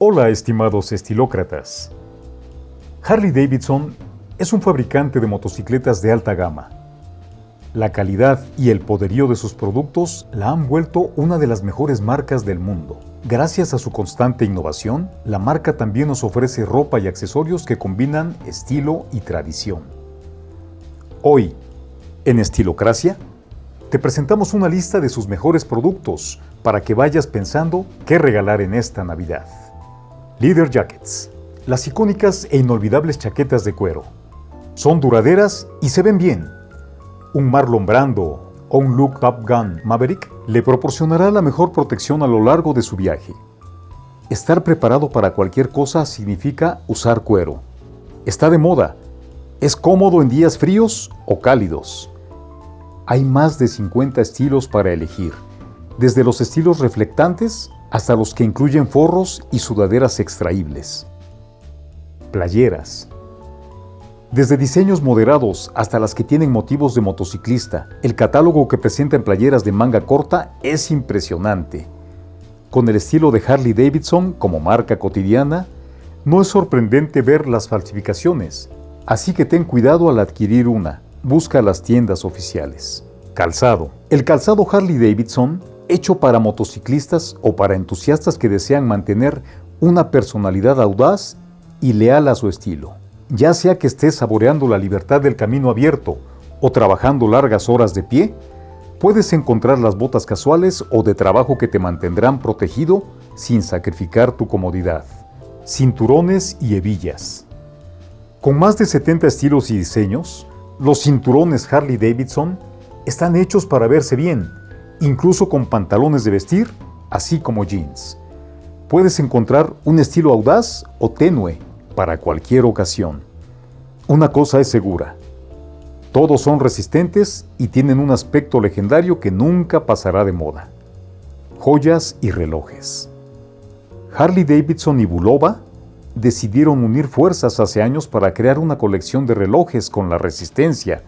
Hola estimados estilócratas. Harley Davidson es un fabricante de motocicletas de alta gama. La calidad y el poderío de sus productos la han vuelto una de las mejores marcas del mundo. Gracias a su constante innovación, la marca también nos ofrece ropa y accesorios que combinan estilo y tradición. Hoy, en Estilocracia, te presentamos una lista de sus mejores productos para que vayas pensando qué regalar en esta Navidad. Leader Jackets, las icónicas e inolvidables chaquetas de cuero. Son duraderas y se ven bien. Un Marlon Brando o un Look Top Gun Maverick le proporcionará la mejor protección a lo largo de su viaje. Estar preparado para cualquier cosa significa usar cuero. Está de moda. Es cómodo en días fríos o cálidos. Hay más de 50 estilos para elegir, desde los estilos reflectantes hasta los que incluyen forros y sudaderas extraíbles. Playeras. Desde diseños moderados hasta las que tienen motivos de motociclista, el catálogo que presenta en playeras de manga corta es impresionante. Con el estilo de Harley Davidson como marca cotidiana, no es sorprendente ver las falsificaciones, así que ten cuidado al adquirir una, busca las tiendas oficiales. Calzado. El calzado Harley Davidson, hecho para motociclistas o para entusiastas que desean mantener una personalidad audaz y leal a su estilo. Ya sea que estés saboreando la libertad del camino abierto o trabajando largas horas de pie, puedes encontrar las botas casuales o de trabajo que te mantendrán protegido sin sacrificar tu comodidad. Cinturones y hebillas. Con más de 70 estilos y diseños, los cinturones Harley Davidson están hechos para verse bien, incluso con pantalones de vestir, así como jeans. Puedes encontrar un estilo audaz o tenue para cualquier ocasión. Una cosa es segura, todos son resistentes y tienen un aspecto legendario que nunca pasará de moda. Joyas y relojes. Harley Davidson y Bulova decidieron unir fuerzas hace años para crear una colección de relojes con la resistencia,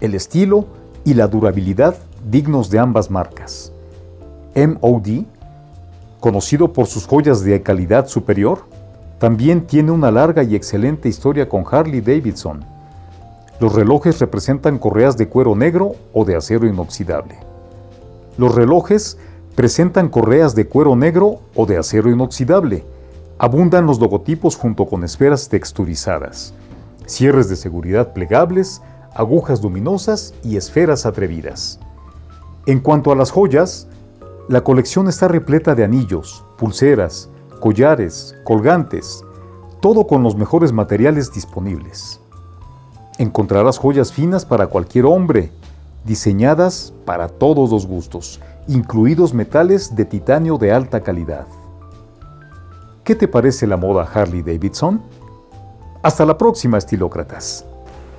el estilo y la durabilidad dignos de ambas marcas. MOD, conocido por sus joyas de calidad superior, también tiene una larga y excelente historia con Harley Davidson. Los relojes representan correas de cuero negro o de acero inoxidable. Los relojes presentan correas de cuero negro o de acero inoxidable. Abundan los logotipos junto con esferas texturizadas, cierres de seguridad plegables, agujas luminosas y esferas atrevidas. En cuanto a las joyas, la colección está repleta de anillos, pulseras, collares, colgantes, todo con los mejores materiales disponibles. Encontrarás joyas finas para cualquier hombre, diseñadas para todos los gustos, incluidos metales de titanio de alta calidad. ¿Qué te parece la moda Harley Davidson? Hasta la próxima, estilócratas.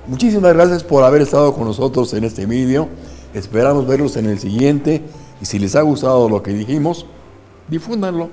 Muchísimas gracias por haber estado con nosotros en este vídeo. Esperamos verlos en el siguiente y si les ha gustado lo que dijimos, difúndanlo.